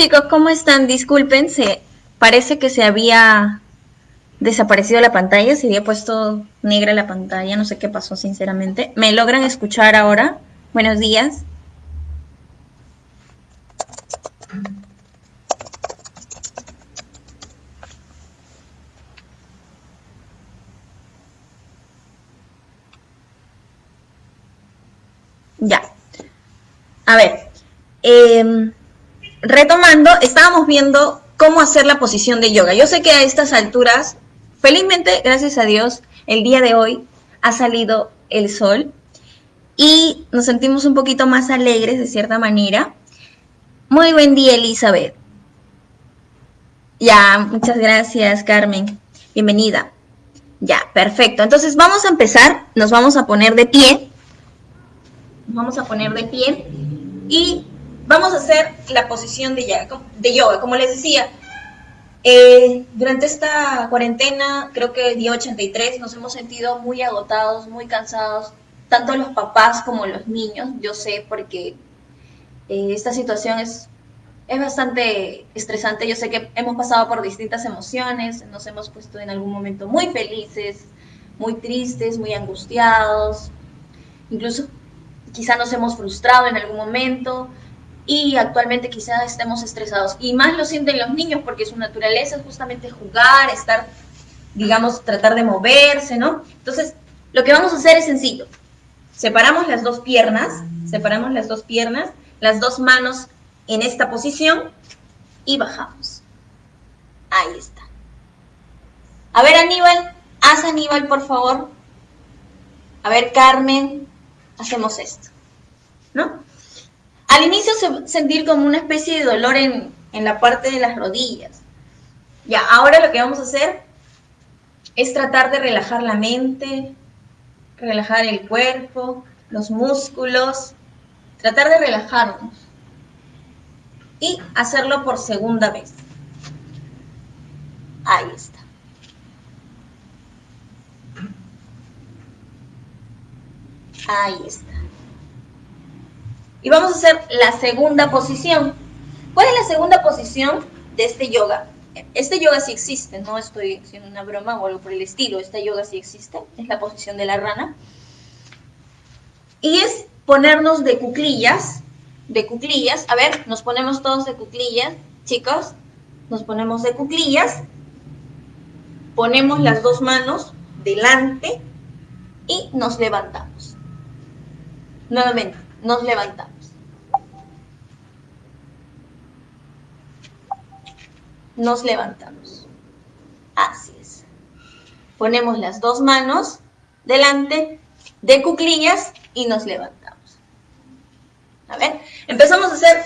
Chicos, ¿cómo están? Disculpen, se, parece que se había desaparecido la pantalla, se había puesto negra la pantalla, no sé qué pasó sinceramente. ¿Me logran escuchar ahora? Buenos días. Ya. A ver. Em, retomando, estábamos viendo cómo hacer la posición de yoga. Yo sé que a estas alturas, felizmente, gracias a Dios, el día de hoy ha salido el sol y nos sentimos un poquito más alegres de cierta manera. Muy buen día, Elizabeth. Ya, muchas gracias, Carmen. Bienvenida. Ya, perfecto. Entonces vamos a empezar, nos vamos a poner de pie vamos a poner de pie y vamos a hacer la posición de yoga. Como les decía, eh, durante esta cuarentena, creo que el día 83, nos hemos sentido muy agotados, muy cansados, tanto los papás como los niños, yo sé, porque eh, esta situación es, es bastante estresante. Yo sé que hemos pasado por distintas emociones, nos hemos puesto en algún momento muy felices, muy tristes, muy angustiados, incluso quizá nos hemos frustrado en algún momento y actualmente quizá estemos estresados. Y más lo sienten los niños porque su naturaleza es justamente jugar, estar, digamos, tratar de moverse, ¿no? Entonces, lo que vamos a hacer es sencillo. Separamos las dos piernas, separamos las dos piernas, las dos manos en esta posición y bajamos. Ahí está. A ver, Aníbal, haz Aníbal, por favor. A ver, Carmen, hacemos esto, ¿no? Al inicio se sentir como una especie de dolor en, en la parte de las rodillas. Ya, ahora lo que vamos a hacer es tratar de relajar la mente, relajar el cuerpo, los músculos, tratar de relajarnos y hacerlo por segunda vez. Ahí está. Ahí está. Y vamos a hacer la segunda posición. ¿Cuál es la segunda posición de este yoga? Este yoga sí existe, no estoy haciendo una broma o algo por el estilo. Este yoga sí existe, es la posición de la rana. Y es ponernos de cuclillas, de cuclillas. A ver, nos ponemos todos de cuclillas, chicos. Nos ponemos de cuclillas. Ponemos las dos manos delante y nos levantamos. Nuevamente, nos levantamos. Nos levantamos. Así es. Ponemos las dos manos delante de cuclillas y nos levantamos. A ver, empezamos a hacer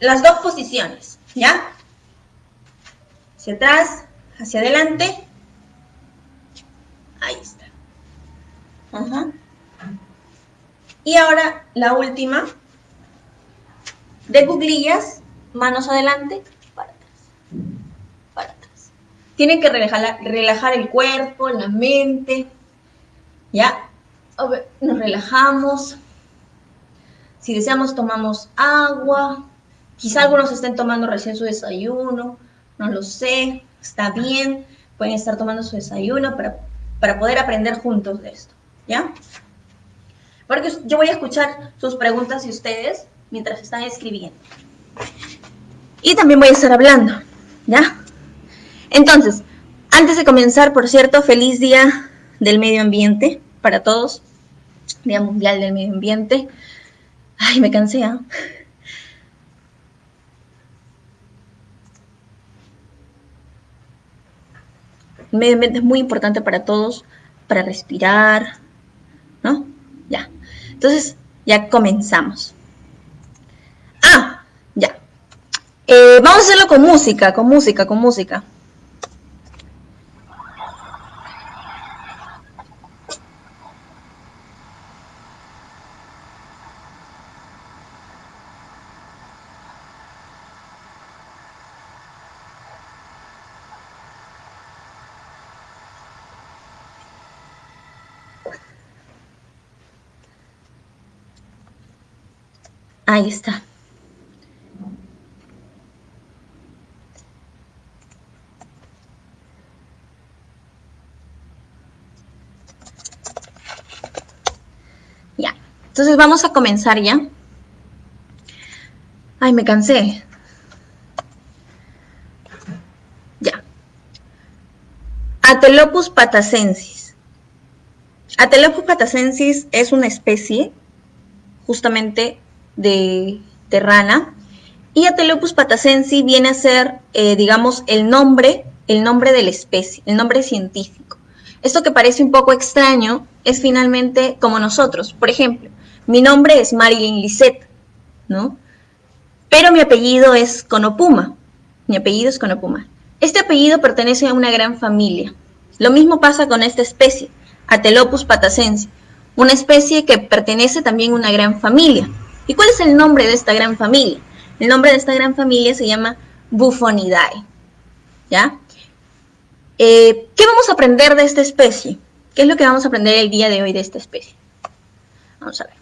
las dos posiciones, ¿ya? Hacia atrás, hacia adelante. Ahí está. Ajá. Y ahora la última, de cuclillas, manos adelante, para atrás, para atrás. Tienen que relajar, el cuerpo, la mente, ¿ya? Nos relajamos. Si deseamos, tomamos agua. Quizá algunos estén tomando recién su desayuno, no lo sé, está bien. Pueden estar tomando su desayuno para, para poder aprender juntos de esto, ¿ya? Porque yo voy a escuchar sus preguntas y ustedes mientras están escribiendo. Y también voy a estar hablando, ¿ya? Entonces, antes de comenzar, por cierto, feliz día del medio ambiente para todos. Día Mundial del Medio Ambiente. Ay, me cansé, ¿ah? El medio ambiente es muy importante para todos, para respirar. Entonces, ya comenzamos. Ah, ya. Eh, vamos a hacerlo con música, con música, con música. Ahí está. Ya, entonces vamos a comenzar ya. Ay, me cansé. Ya. Atelopus patacensis. Atelopus patacensis es una especie justamente de, rana y Atelopus patacensis viene a ser, eh, digamos, el nombre, el nombre de la especie, el nombre científico. Esto que parece un poco extraño es finalmente como nosotros. Por ejemplo, mi nombre es Marilyn Lisette, ¿no? Pero mi apellido es Conopuma. Mi apellido es Conopuma. Este apellido pertenece a una gran familia. Lo mismo pasa con esta especie, Atelopus patacense, una especie que pertenece también a una gran familia. ¿Y cuál es el nombre de esta gran familia? El nombre de esta gran familia se llama Buffonidae. ¿Ya? Eh, ¿Qué vamos a aprender de esta especie? ¿Qué es lo que vamos a aprender el día de hoy de esta especie? Vamos a ver.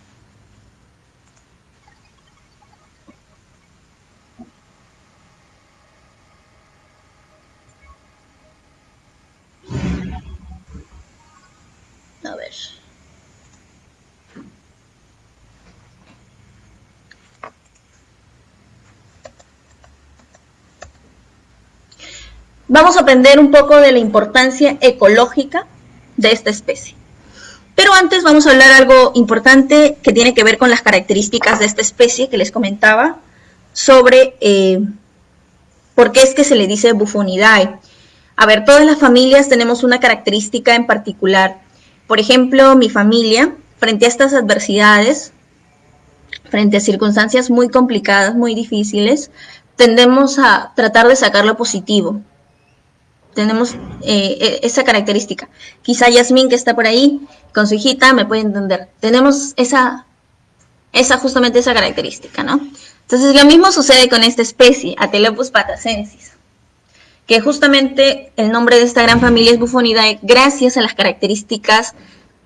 A ver. Vamos a aprender un poco de la importancia ecológica de esta especie. Pero antes vamos a hablar algo importante que tiene que ver con las características de esta especie que les comentaba sobre eh, por qué es que se le dice bufonidae. A ver, todas las familias tenemos una característica en particular. Por ejemplo, mi familia, frente a estas adversidades, frente a circunstancias muy complicadas, muy difíciles, tendemos a tratar de sacar lo positivo, tenemos eh, e, esa característica. Quizá Yasmín que está por ahí con su hijita me puede entender. Tenemos esa, esa justamente esa característica, ¿no? Entonces lo mismo sucede con esta especie, Atelopus patacensis, que justamente el nombre de esta gran familia es Bufonidae gracias a las características,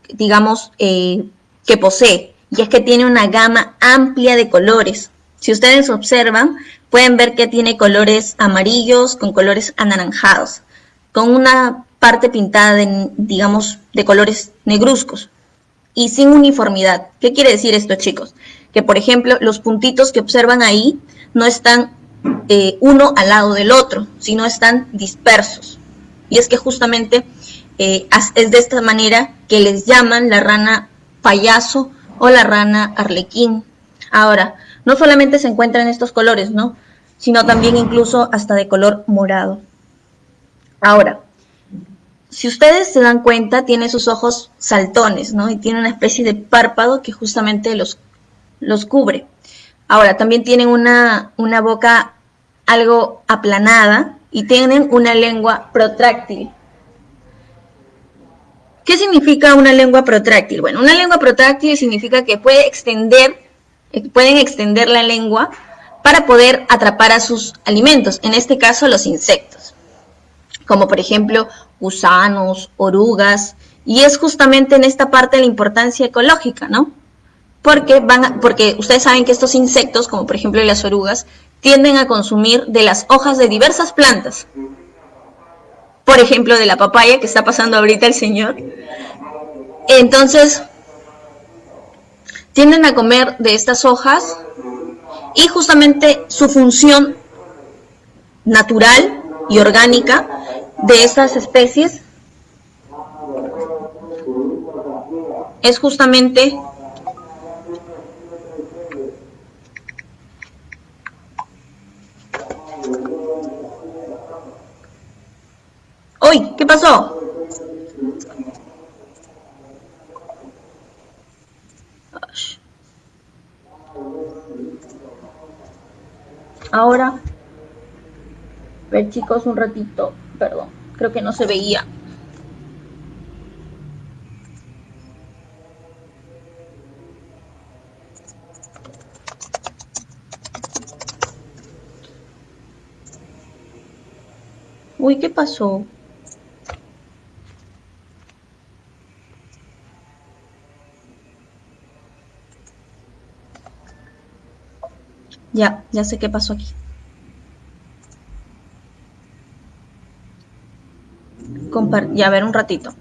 digamos, eh, que posee, y es que tiene una gama amplia de colores. Si ustedes observan, pueden ver que tiene colores amarillos con colores anaranjados con una parte pintada de, digamos, de colores negruzcos y sin uniformidad. ¿Qué quiere decir esto, chicos? Que, por ejemplo, los puntitos que observan ahí no están eh, uno al lado del otro, sino están dispersos. Y es que justamente eh, es de esta manera que les llaman la rana payaso o la rana arlequín. Ahora, no solamente se encuentran estos colores, ¿no? Sino también incluso hasta de color morado. Ahora, si ustedes se dan cuenta, tiene sus ojos saltones, ¿no? Y tiene una especie de párpado que justamente los, los cubre. Ahora, también tienen una, una boca algo aplanada y tienen una lengua protráctil. ¿Qué significa una lengua protráctil? Bueno, una lengua protráctil significa que puede extender, pueden extender la lengua para poder atrapar a sus alimentos, en este caso los insectos como por ejemplo gusanos, orugas, y es justamente en esta parte la importancia ecológica, ¿no? Porque, van porque ustedes saben que estos insectos, como por ejemplo las orugas, tienden a consumir de las hojas de diversas plantas. Por ejemplo, de la papaya que está pasando ahorita el señor. Entonces, tienden a comer de estas hojas y justamente su función natural y orgánica de estas especies es justamente ¡Uy! ¿Qué pasó? Ahora ver chicos un ratito, perdón, creo que no se veía. Uy, ¿qué pasó? Ya, ya sé qué pasó aquí. Ya ver un ratito.